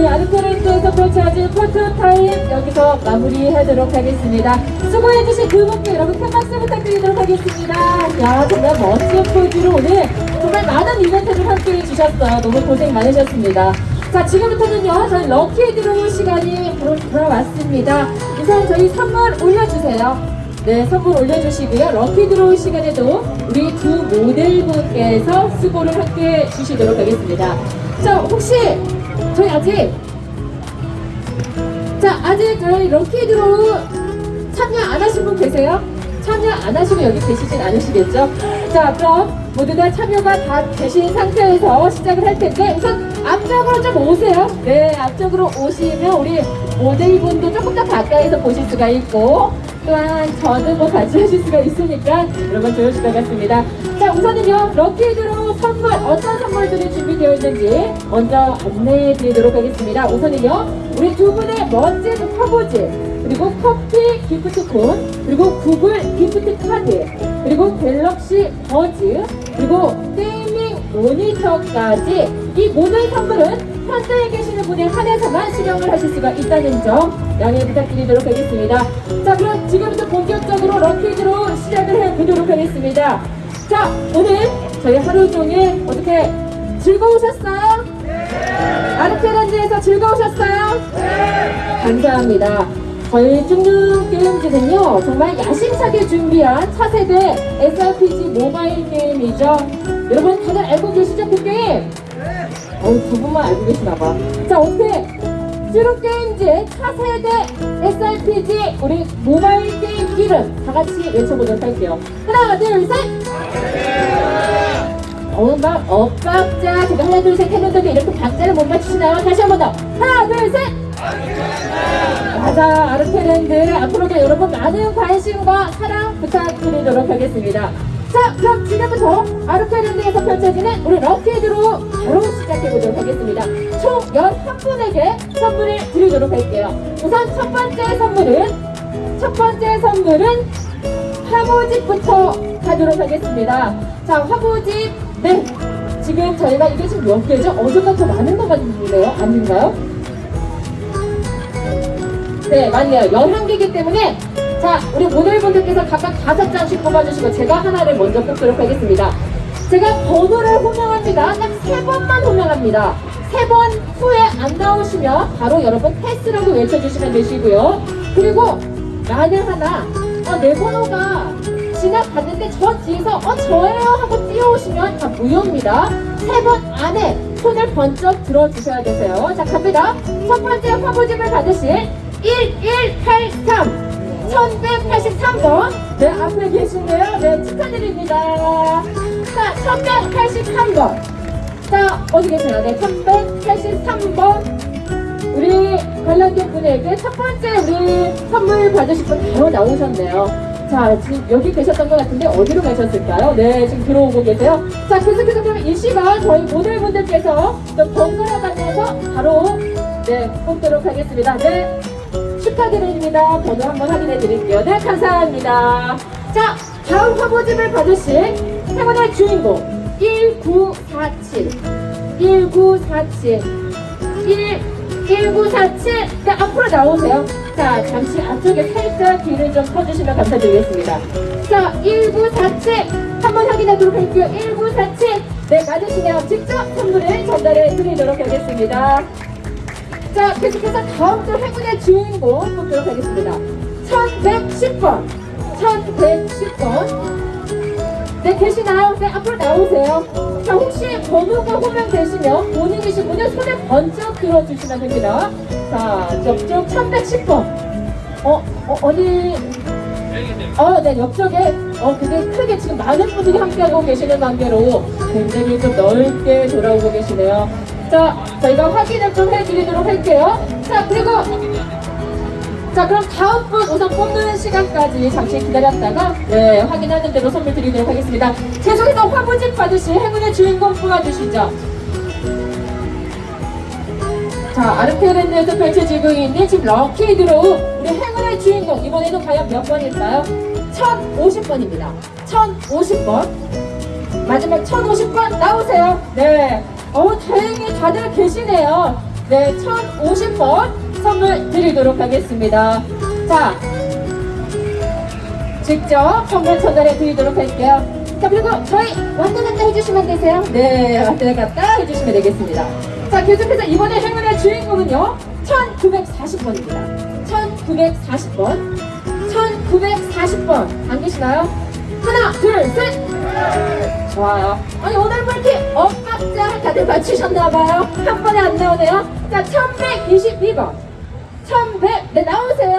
자, 저희 아르케렌트에서 펼쳐진 photo time 여기서 마무리하도록 하겠습니다. 수고해주신 두 분께 여러분 큰 박수 부탁드리도록 하겠습니다. 야, 정말 멋진 포즈로 오늘 정말 많은 이벤트를 함께 해 주셨어요. 너무 고생 많으셨습니다. 자, 지금부터는요, 저희 lucky draw 시간이 돌아왔습니다. 우선 저희 선물 올려주세요. 네, 선물 올려주시고요. lucky draw 시간에도 우리 두 모델분께서 수고를 함께 주시도록 하겠습니다. 자, 혹시 저희 아직 자, 아직 저희 럭키 드로우 참여 안 하신 분 계세요? 참여 안 하시고 여기 계시진 않으시겠죠? 자, 그럼 모두 다 참여가 다 되신 상태에서 시작을 할 텐데 우선 앞쪽으로 좀 오세요. 네, 앞쪽으로 오시면 우리 모델분도 조금 더 가까이서 보실 수가 있고 또한 저는 뭐 같이 하실 수가 있으니까 여러분 좋으실 것 같습니다. 자, 우선은요, lucky draw 선물, 어떤 선물들이 준비되어 있는지 먼저 안내해 드리도록 하겠습니다. 우선은요, 우리 두 분의 멋진 화보지, 그리고 커피 기프티콘, 그리고 구글 gift card, 그리고 갤럭시 버즈, 그리고 gaming 모니터까지 이 모든 선물은 현장에 계시는 분에 한해서만 수령을 하실 수가 있다는 점 양해 부탁드리도록 하겠습니다. 자 그럼 지금부터 본격적으로 럭키드로 시작을 해보도록 하겠습니다. 자 오늘 저희 하루 종일 어떻게 즐거우셨어요? 아르케란드에서 즐거우셨어요? 감사합니다. 저희 쭉쭉 게임즈는요 정말 야심차게 준비한 차세대 SRPG 모바일 게임이죠. 여러분 다들 알고 계시죠 그 게임? 어우 두 분만 알고 계시나봐. 자 어떻게 쭈룩 게임즈 차세대 SRPG 우리 모바일 게임 이름 다 같이 외쳐보도록 할게요. 하나 둘 셋. 어우 막 엇박자 제가 하나 둘 셋 했는데도 이렇게 박자를 못 맞추시나요? 다시 한 번 더. 하나 둘 셋. 맞아 아르테랜드 앞으로도 여러분 많은 관심과 사랑 부탁드리도록 하겠습니다 자 그럼 지금부터 아르테랜드에서 펼쳐지는 우리 럭키드로 바로 시작해보도록 하겠습니다 총 11분에게 선물을 드리도록 할게요 우선 첫 번째 선물은 첫 번째 선물은 화보집부터 가도록 하겠습니다 자 화보집 네 지금 저희가 이게 지금 몇 개죠? 어제가 더 많은 것 같은데요? 아닌가요? 네, 맞네요. 11개이기 때문에 자, 우리 모델분들께서 각각 다섯 장씩 뽑아주시고 제가 하나를 먼저 뽑도록 하겠습니다. 제가 번호를 호명합니다. 딱 세 번만 호명합니다. 세 번 후에 안 나오시면 바로 여러분 패스라고 외쳐주시면 되시고요. 그리고 만에 하나 어, 내 번호가 지나갔는데 저 뒤에서 어 저예요 하고 뛰어오시면 다 무효입니다. 세 번 안에 손을 번쩍 들어주셔야 되세요. 자 갑니다. 첫 번째 화보집을 받으실 1183 1183번 네 앞에 계시네요. 네 축하드립니다. 자 1183번. 자 어디 계세요? 네 1183번 우리 관람객 분에게 첫 번째 우리 선물 받으실 분 바로 나오셨네요. 자 지금 여기 계셨던 것 같은데 어디로 가셨을까요? 네 지금 들어오고 계세요. 자 계속해서 그럼 이 시간 저희 모델분들께서 좀 번갈아 가면서 바로 네 뽑도록 하겠습니다. 네 축하드립니다. 번호 한번 확인해 드릴게요. 네, 감사합니다. 자, 다음 화보집을 받으실 행운의 주인공 1947 1947 1 1947 네, 앞으로 나오세요. 자, 잠시 앞쪽에 살짝 귀를 좀 펴주시면 감사드리겠습니다. 자, 1947 한번 확인하도록 할게요. 1947 네, 맞으시면 직접 선물을 전달해 드리도록 하겠습니다. 자, 계속해서 다음 주 행운의 주인공 뽑도록 하겠습니다. 1110번. 1110번. 네, 계시나요? 네, 앞으로 나오세요. 자, 혹시 번호가 호명되시면 본인이신 분은 손에 번쩍 들어주시면 됩니다. 자, 옆쪽 1110번. 어, 어, 어디. 어, 네, 옆쪽에, 어, 근데 크게 지금 많은 분들이 함께하고 계시는 관계로 굉장히 좀 넓게 돌아오고 계시네요. 자, 저희가 확인을 좀 해드리도록 할게요. 자, 그리고 자, 그럼 다음 분 우선 뽑는 시간까지 잠시 기다렸다가 네, 확인하는 대로 선물 드리도록 하겠습니다. 계속해서 화보집 받으실 행운의 주인공 뽑아주시죠. 자, 아르케랜드에서 펼쳐지고 있는 지금 럭키 드로우 우리 행운의 주인공 이번에도 과연 몇 번일까요? 1050번입니다. 1050번 마지막 1050번 나오세요. 네. 어우 다행히 다들 계시네요. 네, 1050번 선물 드리도록 하겠습니다. 자, 직접 선물 전달해 드리도록 할게요. 자, 그리고 저희 왔다 갔다 해주시면 되세요. 네, 왔다 갔다 해주시면 되겠습니다. 자, 계속해서 이번에 행운의 주인공은요, 1940번입니다. 1940번. 1940번. 안 계시나요? 하나, 둘, 셋! 좋아요. 아니, 오늘 뭐 이렇게 엇박 자 다들 맞추셨나봐요. 한 번에 안 나오네요. 자, 1122번. 1100, 네, 나오세요.